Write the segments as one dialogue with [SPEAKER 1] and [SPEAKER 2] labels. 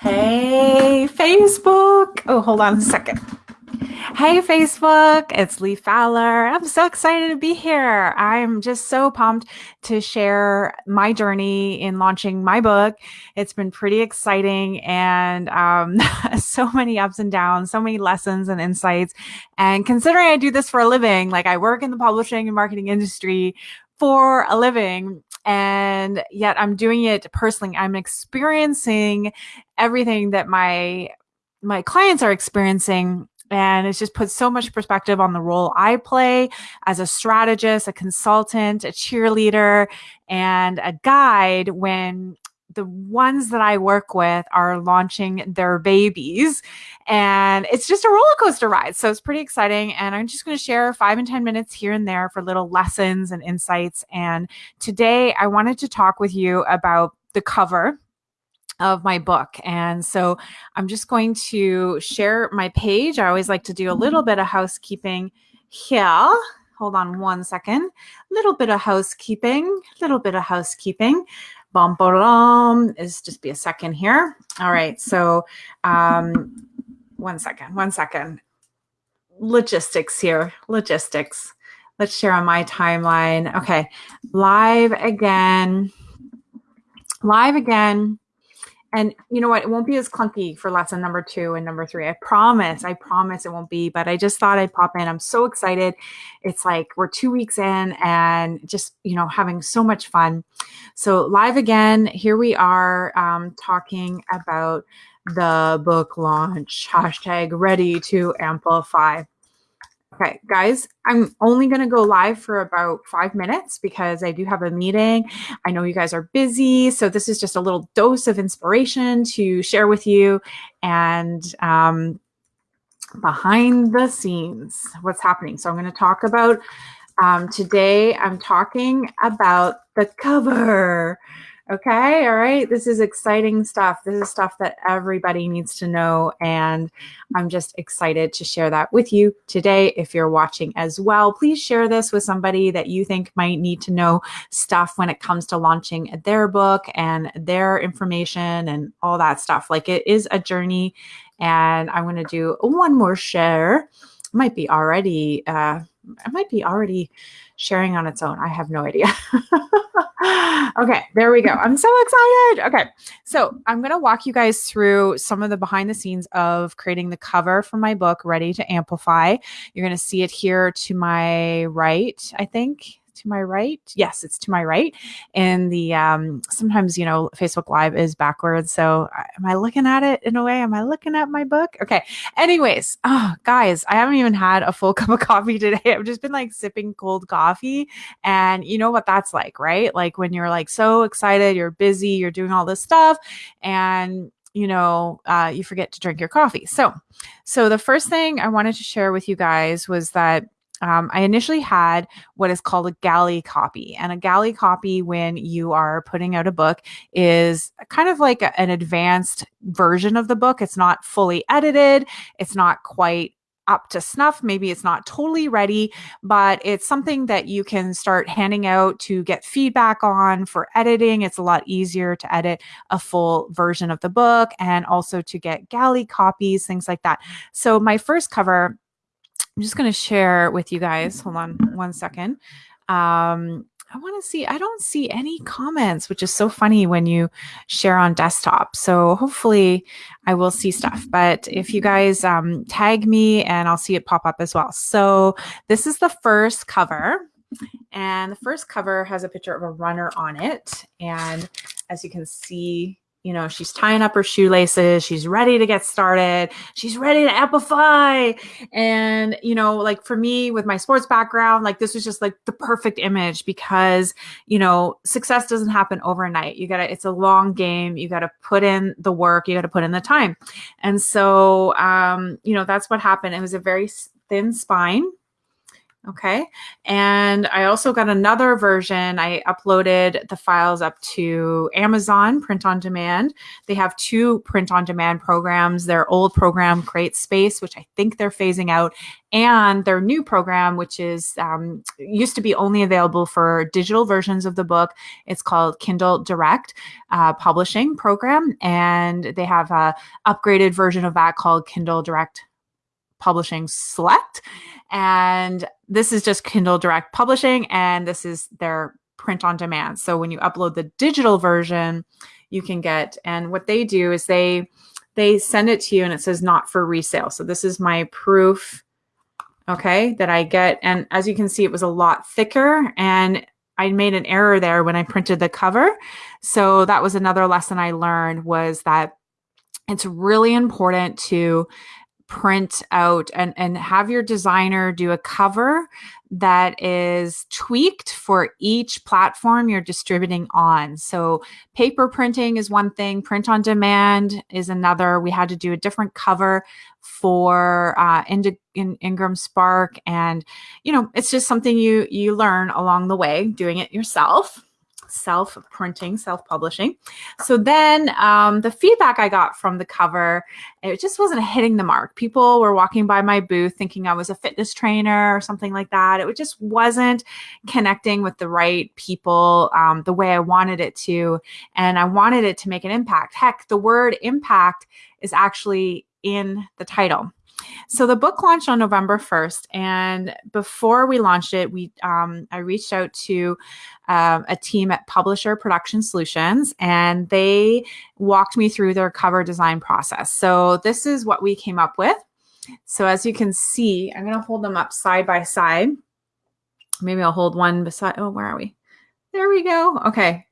[SPEAKER 1] Hey, Facebook. Oh, hold on a second. Hey, Facebook. It's Lee Fowler. I'm so excited to be here. I'm just so pumped to share my journey in launching my book. It's been pretty exciting and um, so many ups and downs, so many lessons and insights. And considering I do this for a living, like I work in the publishing and marketing industry for a living and yet I'm doing it personally. I'm experiencing everything that my my clients are experiencing and it's just put so much perspective on the role I play as a strategist, a consultant, a cheerleader, and a guide when the ones that I work with are launching their babies. And it's just a roller coaster ride. So it's pretty exciting. And I'm just going to share five and 10 minutes here and there for little lessons and insights. And today I wanted to talk with you about the cover of my book. And so I'm just going to share my page. I always like to do a little bit of housekeeping here. Hold on one second. Little bit of housekeeping, little bit of housekeeping. Bum, bum, is just be a second here. All right. So, um, one second, one second. Logistics here, logistics. Let's share on my timeline. Okay. Live again. Live again. And you know what? It won't be as clunky for lesson number two and number three. I promise. I promise it won't be. But I just thought I'd pop in. I'm so excited. It's like we're two weeks in and just, you know, having so much fun. So, live again, here we are um, talking about the book launch. Hashtag ready to amplify. Okay, guys, I'm only going to go live for about five minutes because I do have a meeting. I know you guys are busy. So, this is just a little dose of inspiration to share with you and um, behind the scenes, what's happening. So, I'm going to talk about um, today, I'm talking about the cover. Okay, all right. This is exciting stuff. This is stuff that everybody needs to know. And I'm just excited to share that with you today. If you're watching as well, please share this with somebody that you think might need to know stuff when it comes to launching their book and their information and all that stuff. Like it is a journey. And I'm going to do one more share. Might be already, uh, it might be already sharing on its own. I have no idea. okay, there we go. I'm so excited. Okay, so I'm going to walk you guys through some of the behind the scenes of creating the cover for my book, Ready to Amplify. You're going to see it here to my right, I think to my right. Yes, it's to my right. And the um, sometimes you know Facebook Live is backwards. So am I looking at it in a way? Am I looking at my book? Okay. Anyways, oh guys, I haven't even had a full cup of coffee today. I've just been like sipping cold coffee, and you know what that's like, right? Like when you're like so excited, you're busy, you're doing all this stuff, and you know uh, you forget to drink your coffee so so the first thing i wanted to share with you guys was that um, I initially had what is called a galley copy. And a galley copy, when you are putting out a book, is kind of like a, an advanced version of the book. It's not fully edited, it's not quite up to snuff. Maybe it's not totally ready, but it's something that you can start handing out to get feedback on for editing. It's a lot easier to edit a full version of the book and also to get galley copies, things like that. So, my first cover I'm just going to share with you guys. Hold on one second. Um, I want to see, I don't see any comments, which is so funny when you share on desktop. So hopefully I will see stuff. But if you guys um, tag me and I'll see it pop up as well. So this is the first cover. And the first cover has a picture of a runner on it. And as you can see, you know, she's tying up her shoelaces. She's ready to get started. She's ready to amplify. And, you know, like for me with my sports background, like this was just like the perfect image because, you know, success doesn't happen overnight. You gotta, it's a long game. You gotta put in the work. You gotta put in the time. And so, um, you know, that's what happened. It was a very thin spine Okay. And I also got another version. I uploaded the files up to Amazon Print on Demand. They have two print on demand programs. Their old program, CreateSpace, which I think they're phasing out, and their new program, which is um, used to be only available for digital versions of the book. It's called Kindle Direct uh, Publishing Program. And they have a upgraded version of that called Kindle Direct Publishing Select. And this is just Kindle Direct Publishing, and this is their print on demand. So when you upload the digital version, you can get, and what they do is they they send it to you and it says not for resale. So this is my proof, okay, that I get. And as you can see, it was a lot thicker and I made an error there when I printed the cover. So that was another lesson I learned was that it's really important to print out and, and have your designer do a cover that is tweaked for each platform you're distributing on. So paper printing is one thing, print on demand is another. We had to do a different cover for uh, in, in Ingram Spark, and you know it's just something you you learn along the way doing it yourself self printing, self publishing. So then um, the feedback I got from the cover, it just wasn't hitting the mark. People were walking by my booth thinking I was a fitness trainer or something like that. It just wasn't connecting with the right people um, the way I wanted it to. And I wanted it to make an impact. Heck, the word impact is actually in the title. So the book launched on November 1st, and before we launched it, we um, I reached out to um, a team at Publisher Production Solutions, and they walked me through their cover design process. So this is what we came up with. So as you can see, I'm going to hold them up side by side. Maybe I'll hold one beside. Oh, where are we? There we go. Okay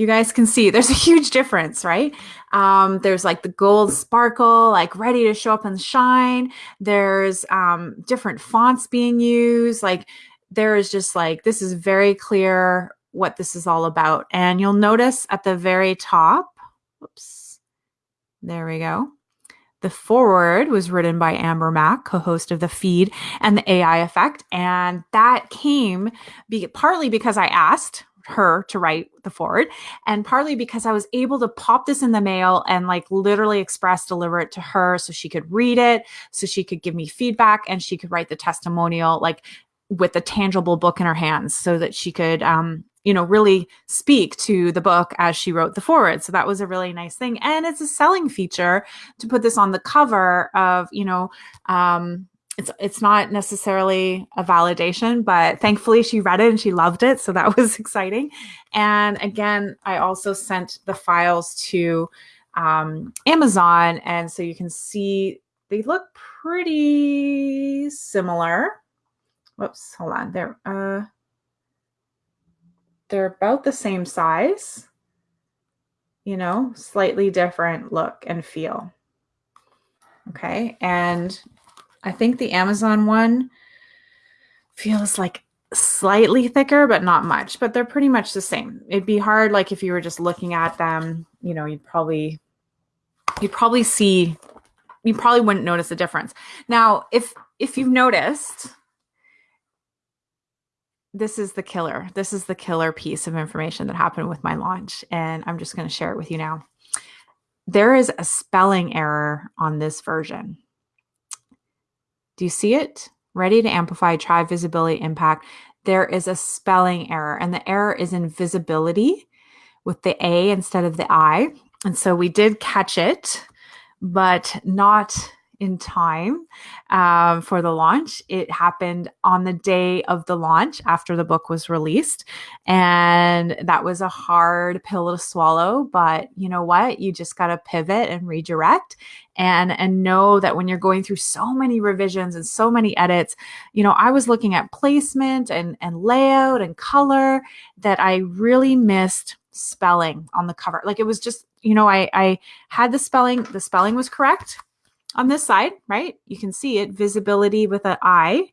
[SPEAKER 1] you guys can see there's a huge difference, right? Um, there's like the gold sparkle, like ready to show up and shine. There's um, different fonts being used. Like there is just like, this is very clear what this is all about. And you'll notice at the very top, oops, there we go. The forward was written by Amber Mac, co-host of The Feed and the AI Effect. And that came be- partly because I asked, her to write the forward and partly because I was able to pop this in the mail and like literally express deliver it to her so she could read it so she could give me feedback and she could write the testimonial like with a tangible book in her hands so that she could um you know really speak to the book as she wrote the forward. So that was a really nice thing and it's a selling feature to put this on the cover of you know um it's it's not necessarily a validation, but thankfully she read it and she loved it, so that was exciting. And again, I also sent the files to um, Amazon, and so you can see they look pretty similar. Whoops, hold on. They're uh, they're about the same size. You know, slightly different look and feel. Okay, and I think the Amazon one feels like slightly thicker, but not much, but they're pretty much the same. It'd be hard, like if you were just looking at them, you know, you'd probably, you'd probably see, you probably wouldn't notice a difference. Now, if, if you've noticed, this is the killer. This is the killer piece of information that happened with my launch. And I'm just going to share it with you now. There is a spelling error on this version. Do you see it? Ready to amplify, try visibility impact. There is a spelling error, and the error is in visibility with the A instead of the I. And so we did catch it, but not in time um, for the launch. It happened on the day of the launch after the book was released. And that was a hard pill to swallow. But you know what? You just got to pivot and redirect and and know that when you're going through so many revisions and so many edits you know i was looking at placement and and layout and color that i really missed spelling on the cover like it was just you know i i had the spelling the spelling was correct on this side, right? You can see it, visibility with an I,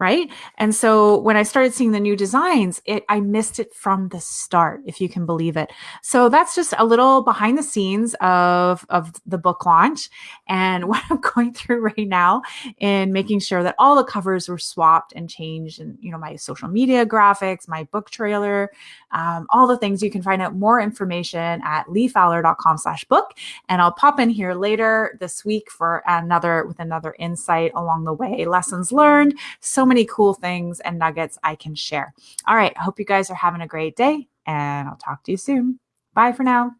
[SPEAKER 1] right? And so when I started seeing the new designs, it I missed it from the start, if you can believe it. So that's just a little behind the scenes of of the book launch and what I'm going through right now in making sure that all the covers were swapped and changed, and you know my social media graphics, my book trailer, um, all the things. You can find out more information at leefowler.com/book, and I'll pop in here later this week for another with another insight along the way, lessons learned. So many cool things and nuggets I can share. All right. I hope you guys are having a great day and I'll talk to you soon. Bye for now.